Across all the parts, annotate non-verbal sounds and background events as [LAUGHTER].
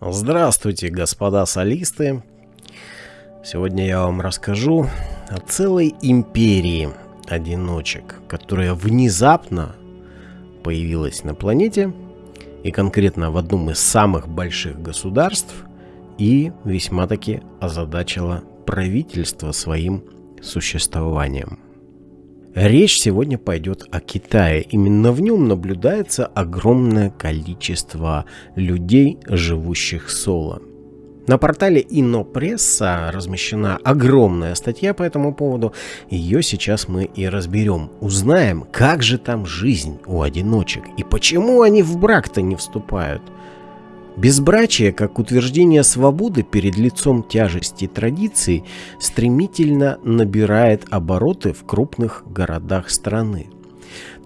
Здравствуйте, господа солисты! Сегодня я вам расскажу о целой империи одиночек, которая внезапно появилась на планете и конкретно в одном из самых больших государств и весьма-таки озадачила правительство своим существованием. Речь сегодня пойдет о Китае. Именно в нем наблюдается огромное количество людей, живущих соло. На портале Инопресса размещена огромная статья по этому поводу. Ее сейчас мы и разберем. Узнаем, как же там жизнь у одиночек и почему они в брак-то не вступают – Безбрачие, как утверждение свободы перед лицом тяжести традиций, стремительно набирает обороты в крупных городах страны.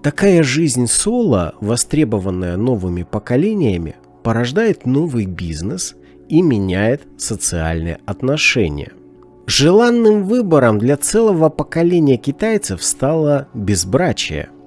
Такая жизнь соло, востребованная новыми поколениями, порождает новый бизнес и меняет социальные отношения. Желанным выбором для целого поколения китайцев стало безбрачие –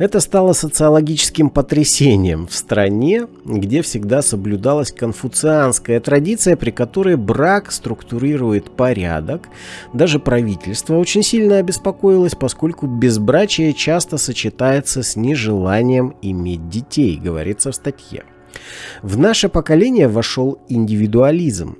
это стало социологическим потрясением в стране, где всегда соблюдалась конфуцианская традиция, при которой брак структурирует порядок. Даже правительство очень сильно обеспокоилось, поскольку безбрачие часто сочетается с нежеланием иметь детей, говорится в статье. В наше поколение вошел индивидуализм.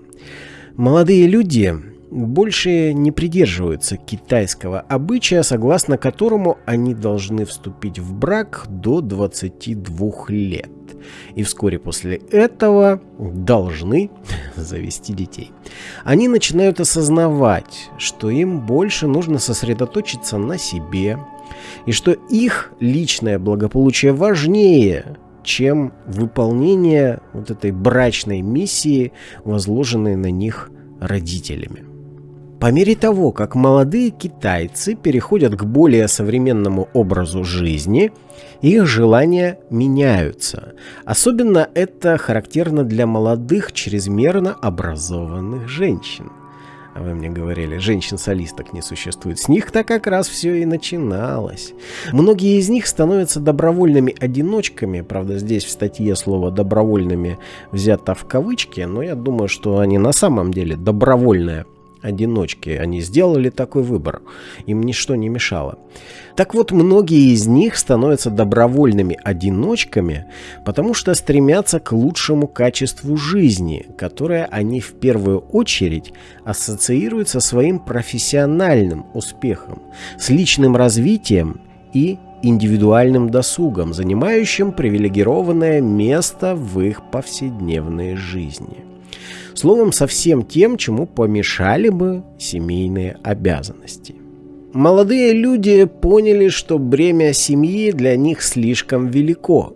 Молодые люди больше не придерживаются китайского обычая, согласно которому они должны вступить в брак до 22 лет. И вскоре после этого должны [LAUGHS] завести детей. Они начинают осознавать, что им больше нужно сосредоточиться на себе, и что их личное благополучие важнее, чем выполнение вот этой брачной миссии, возложенной на них родителями. По мере того, как молодые китайцы переходят к более современному образу жизни, их желания меняются. Особенно это характерно для молодых, чрезмерно образованных женщин. А вы мне говорили, женщин-солисток не существует. С них-то как раз все и начиналось. Многие из них становятся добровольными одиночками. Правда, здесь в статье слово «добровольными» взято в кавычки, но я думаю, что они на самом деле добровольные одиночки. Они сделали такой выбор. Им ничто не мешало. Так вот, многие из них становятся добровольными одиночками, потому что стремятся к лучшему качеству жизни, которое они в первую очередь ассоциируют со своим профессиональным успехом, с личным развитием и индивидуальным досугом, занимающим привилегированное место в их повседневной жизни. Словом, со всем тем, чему помешали бы семейные обязанности. Молодые люди поняли, что бремя семьи для них слишком велико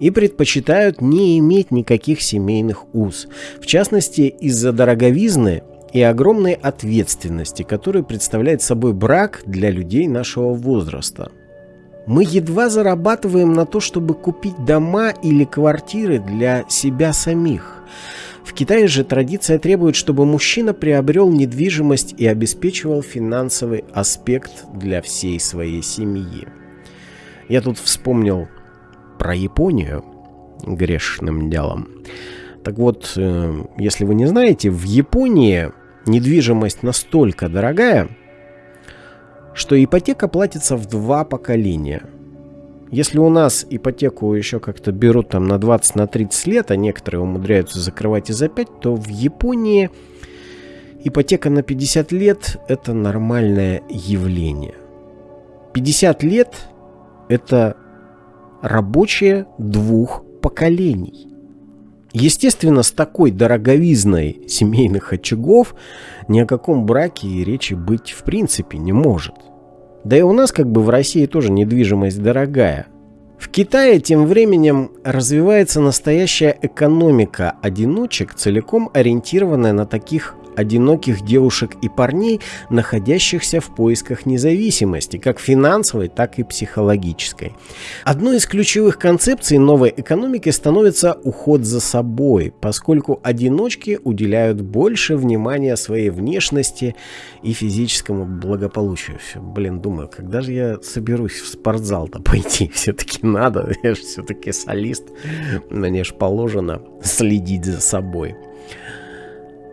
и предпочитают не иметь никаких семейных уз, в частности из-за дороговизны и огромной ответственности, которую представляет собой брак для людей нашего возраста. Мы едва зарабатываем на то, чтобы купить дома или квартиры для себя самих. В Китае же традиция требует, чтобы мужчина приобрел недвижимость и обеспечивал финансовый аспект для всей своей семьи. Я тут вспомнил про Японию грешным делом. Так вот, э, если вы не знаете, в Японии недвижимость настолько дорогая, что ипотека платится в два поколения – если у нас ипотеку еще как-то берут там на 20-30 на 30 лет, а некоторые умудряются закрывать и за 5, то в Японии ипотека на 50 лет – это нормальное явление. 50 лет – это рабочее двух поколений. Естественно, с такой дороговизной семейных очагов ни о каком браке и речи быть в принципе не может. Да и у нас как бы в России тоже недвижимость дорогая. В Китае тем временем развивается настоящая экономика одиночек, целиком ориентированная на таких одиноких девушек и парней, находящихся в поисках независимости, как финансовой, так и психологической. Одной из ключевых концепций новой экономики становится уход за собой, поскольку одиночки уделяют больше внимания своей внешности и физическому благополучию. Блин, думаю, когда же я соберусь в спортзал-то пойти? [LAUGHS] Все-таки надо, [LAUGHS] я же все-таки солист, мне же положено следить за собой.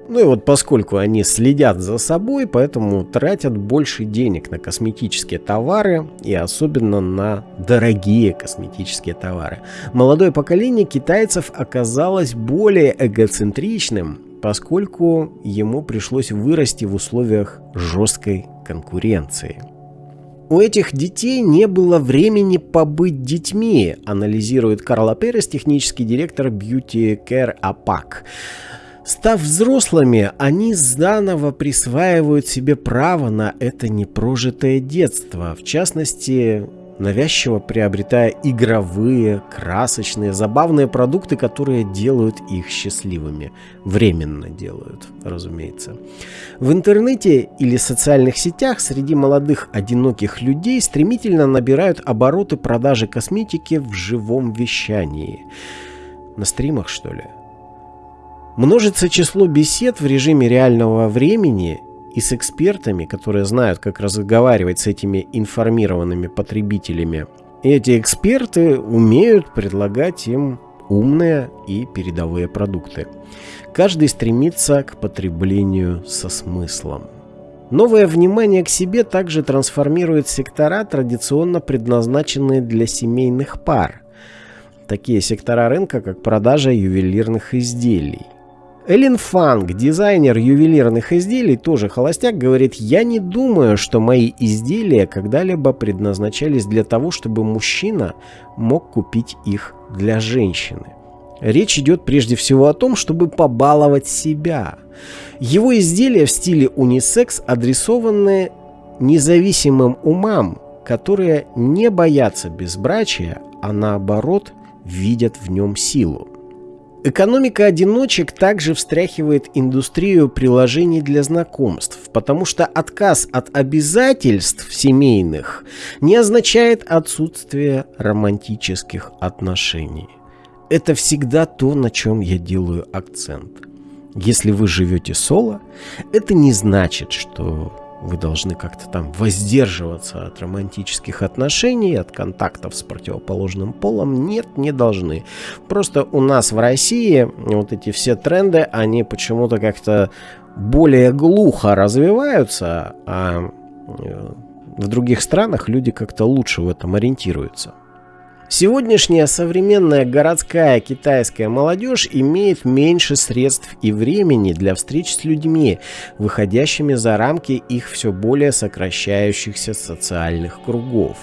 Ну и вот поскольку они следят за собой, поэтому тратят больше денег на косметические товары и особенно на дорогие косметические товары. Молодое поколение китайцев оказалось более эгоцентричным, поскольку ему пришлось вырасти в условиях жесткой конкуренции. У этих детей не было времени побыть детьми, анализирует Карла Перес, технический директор Beauty Care APAC. Став взрослыми, они заново присваивают себе право на это непрожитое детство, в частности, навязчиво приобретая игровые, красочные, забавные продукты, которые делают их счастливыми. Временно делают, разумеется. В интернете или социальных сетях среди молодых одиноких людей стремительно набирают обороты продажи косметики в живом вещании. На стримах, что ли? Множится число бесед в режиме реального времени и с экспертами, которые знают, как разговаривать с этими информированными потребителями. И эти эксперты умеют предлагать им умные и передовые продукты. Каждый стремится к потреблению со смыслом. Новое внимание к себе также трансформирует сектора, традиционно предназначенные для семейных пар. Такие сектора рынка, как продажа ювелирных изделий. Эллен Фанг, дизайнер ювелирных изделий, тоже холостяк, говорит, я не думаю, что мои изделия когда-либо предназначались для того, чтобы мужчина мог купить их для женщины. Речь идет прежде всего о том, чтобы побаловать себя. Его изделия в стиле унисекс адресованы независимым умам, которые не боятся безбрачия, а наоборот видят в нем силу. Экономика одиночек также встряхивает индустрию приложений для знакомств, потому что отказ от обязательств семейных не означает отсутствие романтических отношений. Это всегда то, на чем я делаю акцент. Если вы живете соло, это не значит, что вы должны как-то там воздерживаться от романтических отношений, от контактов с противоположным полом. Нет, не должны. Просто у нас в России вот эти все тренды, они почему-то как-то более глухо развиваются, а э, в других странах люди как-то лучше в этом ориентируются. Сегодняшняя современная городская китайская молодежь имеет меньше средств и времени для встреч с людьми, выходящими за рамки их все более сокращающихся социальных кругов.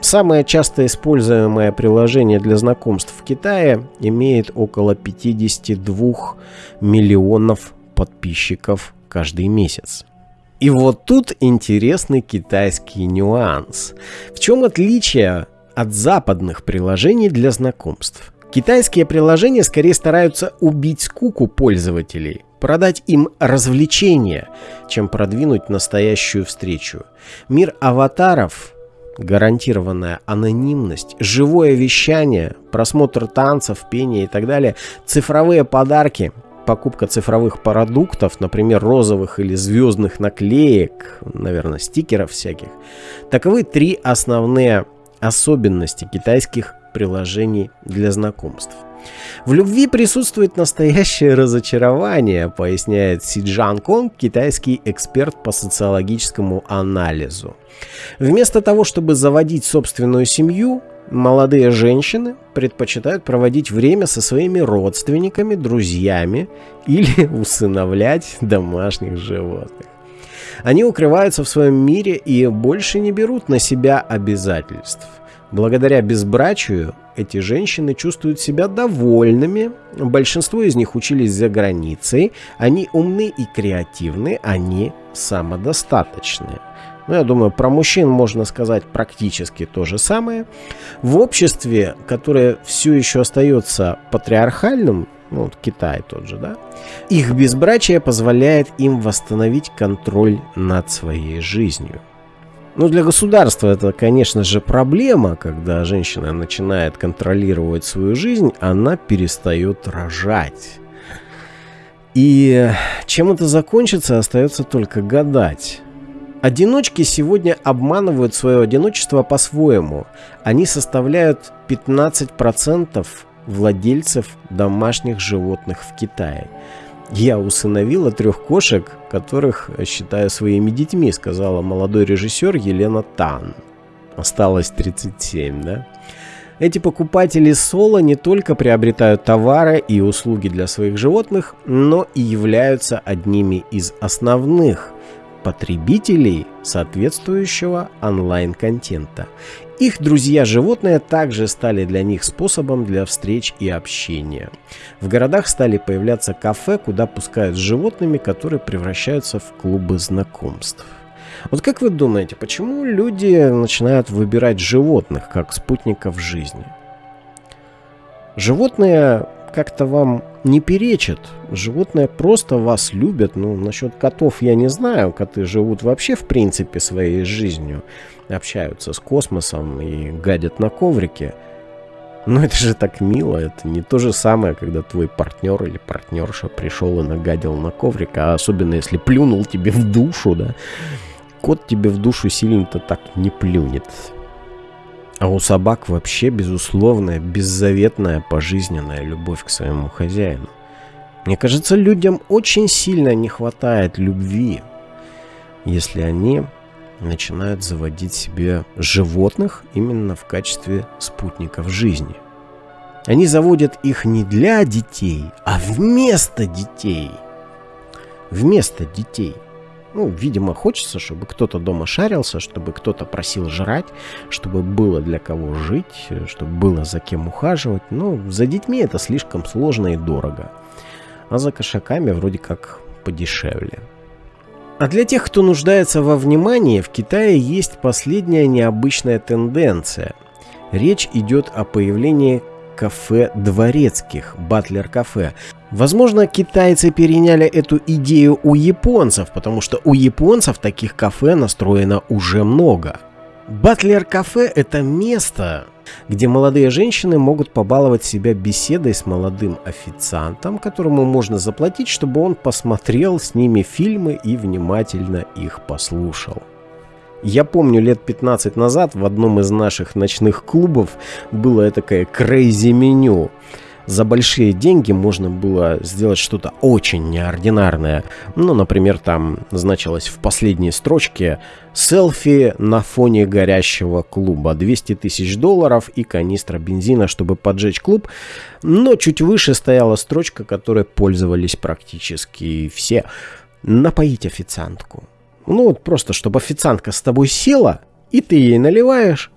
Самое часто используемое приложение для знакомств в Китае имеет около 52 миллионов подписчиков каждый месяц. И вот тут интересный китайский нюанс. В чем отличие от западных приложений для знакомств. Китайские приложения скорее стараются убить скуку пользователей, продать им развлечения, чем продвинуть настоящую встречу. Мир аватаров, гарантированная анонимность, живое вещание, просмотр танцев, пения и так далее, цифровые подарки, покупка цифровых продуктов, например, розовых или звездных наклеек, наверное, стикеров всяких. Таковы три основные особенности китайских приложений для знакомств. В любви присутствует настоящее разочарование, поясняет Си Джан Конг, китайский эксперт по социологическому анализу. Вместо того, чтобы заводить собственную семью, молодые женщины предпочитают проводить время со своими родственниками, друзьями или усыновлять домашних животных. Они укрываются в своем мире и больше не берут на себя обязательств. Благодаря безбрачию эти женщины чувствуют себя довольными. Большинство из них учились за границей. Они умны и креативны, они самодостаточны. ну, я думаю, про мужчин можно сказать практически то же самое. В обществе, которое все еще остается патриархальным, ну, вот Китай тот же, да, их безбрачие позволяет им восстановить контроль над своей жизнью. Ну, для государства это, конечно же, проблема, когда женщина начинает контролировать свою жизнь, она перестает рожать. И чем это закончится, остается только гадать. Одиночки сегодня обманывают свое одиночество по-своему. Они составляют 15% владельцев домашних животных в Китае. Я усыновила трех кошек, которых считаю своими детьми, сказала молодой режиссер Елена Тан. Осталось 37, да? Эти покупатели соло не только приобретают товары и услуги для своих животных, но и являются одними из основных потребителей соответствующего онлайн-контента. Их друзья-животные также стали для них способом для встреч и общения. В городах стали появляться кафе, куда пускают с животными, которые превращаются в клубы знакомств. Вот как вы думаете, почему люди начинают выбирать животных как спутников жизни? Животные как-то вам не перечат. Животные просто вас любят. Ну, насчет котов я не знаю. Коты живут вообще в принципе своей жизнью. Общаются с космосом и гадят на коврике. Но это же так мило. Это не то же самое, когда твой партнер или партнерша пришел и нагадил на коврик. А особенно если плюнул тебе в душу, да. Кот тебе в душу сильно-то так не плюнет. А у собак вообще безусловная, беззаветная, пожизненная любовь к своему хозяину. Мне кажется, людям очень сильно не хватает любви, если они начинают заводить себе животных именно в качестве спутников жизни. Они заводят их не для детей, а вместо детей. Вместо детей. Ну, видимо, хочется, чтобы кто-то дома шарился, чтобы кто-то просил жрать, чтобы было для кого жить, чтобы было за кем ухаживать. Но за детьми это слишком сложно и дорого. А за кошаками вроде как подешевле. А для тех, кто нуждается во внимании, в Китае есть последняя необычная тенденция. Речь идет о появлении кафе дворецких, батлер-кафе. Возможно, китайцы переняли эту идею у японцев, потому что у японцев таких кафе настроено уже много. Батлер-кафе – это место, где молодые женщины могут побаловать себя беседой с молодым официантом, которому можно заплатить, чтобы он посмотрел с ними фильмы и внимательно их послушал. Я помню, лет 15 назад в одном из наших ночных клубов было такое крейзи меню. За большие деньги можно было сделать что-то очень неординарное. Ну, например, там значилось в последней строчке «Селфи на фоне горящего клуба. 200 тысяч долларов и канистра бензина, чтобы поджечь клуб». Но чуть выше стояла строчка, которой пользовались практически все. «Напоить официантку». Ну вот просто, чтобы официантка с тобой села, и ты ей наливаешь,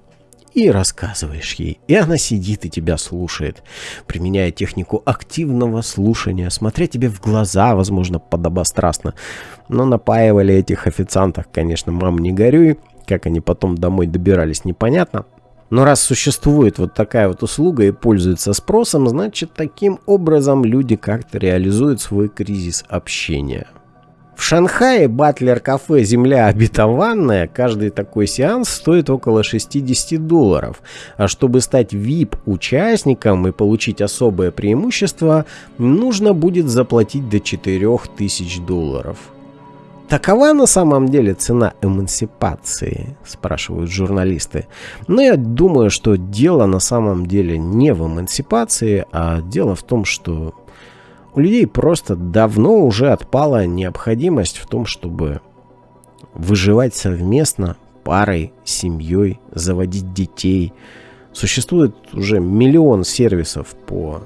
и рассказываешь ей. И она сидит и тебя слушает, применяя технику активного слушания, смотря тебе в глаза, возможно, подобострастно. Но напаивали этих официантов, конечно, мам, не горюй. Как они потом домой добирались, непонятно. Но раз существует вот такая вот услуга и пользуется спросом, значит, таким образом люди как-то реализуют свой кризис общения. В Шанхае Батлер кафе «Земля обетованная» каждый такой сеанс стоит около 60 долларов. А чтобы стать VIP-участником и получить особое преимущество, нужно будет заплатить до 4000 долларов. Такова на самом деле цена эмансипации, спрашивают журналисты. Но я думаю, что дело на самом деле не в эмансипации, а дело в том, что у людей просто давно уже отпала необходимость в том, чтобы выживать совместно, парой, семьей, заводить детей. Существует уже миллион сервисов по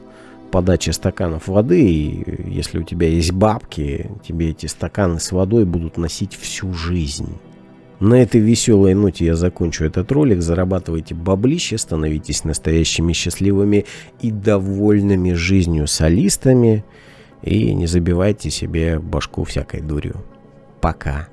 подаче стаканов воды, и если у тебя есть бабки, тебе эти стаканы с водой будут носить всю жизнь. На этой веселой ноте я закончу этот ролик. Зарабатывайте баблище, становитесь настоящими счастливыми и довольными жизнью солистами. И не забивайте себе башку всякой дурью. Пока.